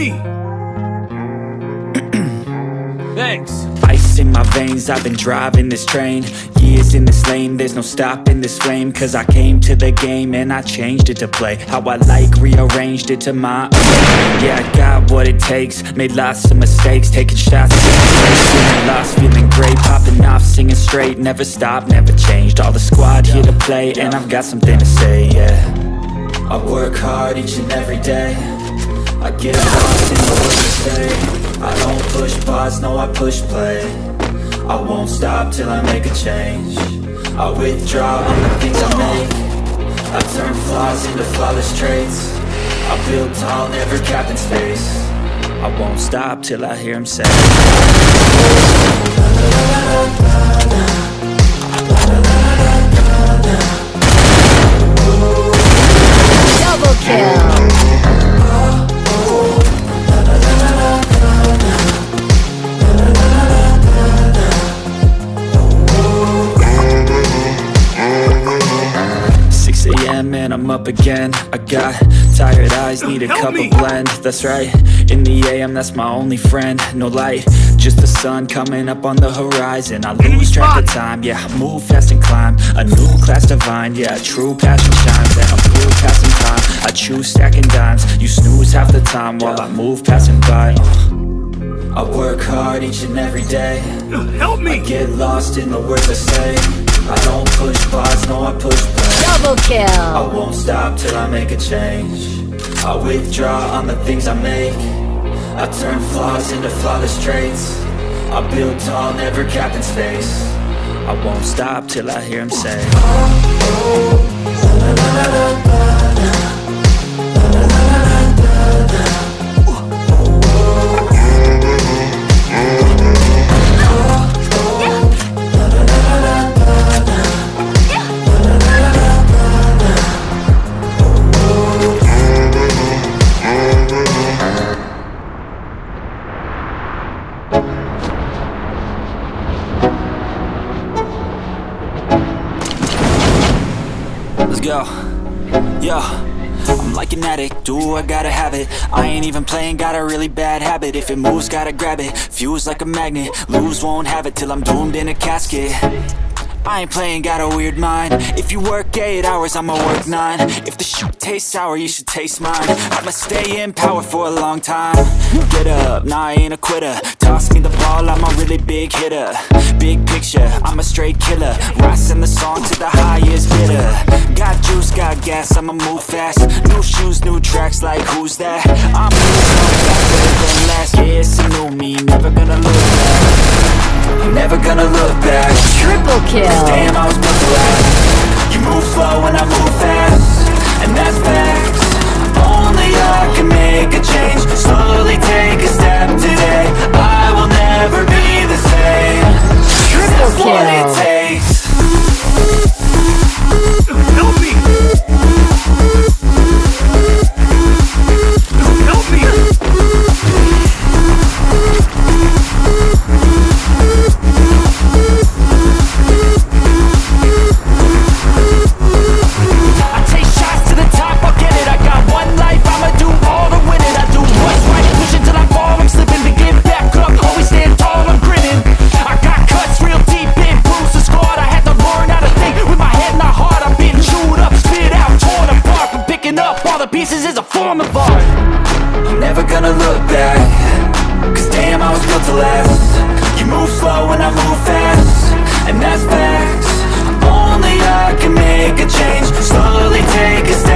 me! Thanks. Ice in my veins, I've been driving this train. Years in this lane, there's no stopping this flame. Cause I came to the game and I changed it to play. How I like, rearranged it to my own. Yeah, I got what it takes, made lots of mistakes Taking shots, feeling lost, feeling great. Popping off, singing straight, never stopped, never changed. All the squad here to play and I've got something to say, yeah. I work hard each and every day I get lost in the words say I don't push pause, no I push play. I won't stop till I make a change. I withdraw on the things I make. I turn flaws into flawless traits. I build tall, never capped in space. I won't stop till I hear him say. Double I'm up again. I got tired eyes, need a Help cup me! of blend. That's right, in the a.m. that's my only friend. No light, just the sun coming up on the horizon. I lose track of time, yeah, I move fast and climb. A new class divine, yeah, true passion shines. And I'm through passing time, I choose stacking dimes. You snooze half the time while I move passing by. uh. I work hard each and every day. Help me! I get lost in the words I say. I don't push pause, no I push play Double kill! I won't stop till I make a change. I withdraw on the things I make. I turn flaws into flawless traits. I build tall, never capped in space. I won't stop till I hear him say. Let's go. Yo. I'm like an addict, do I gotta have it? I ain't even playing, got a really bad habit. If it moves, gotta grab it, fuse like a magnet Lose, won't have it till I'm doomed in a casket I ain't playing, got a weird mind. If you work 8 hours, I'ma work 9 If the shoot tastes sour, you should taste mine. I'ma stay in power for a long time. Get up, nah I ain't a quitter. Toss me the ball, I'm a really big hitter. Big picture, I'm a straight killer. Rising the song to the highest bidder. Got juice, got gas, I'ma move fast. New shoes, new tracks, like who's that? I'm moving faster than last. Yeah, it's a new me, never gonna look back. Never gonna look back Triple kill! Damn, I was built to last You move slow and I move fast. And that's facts. Only I can make a change. Slowly take a up all the pieces is a form of art. I'm never gonna look back Cause damn, I was built to last. You move slow and I move fast And that's facts. Only I can make a change. Slowly take a step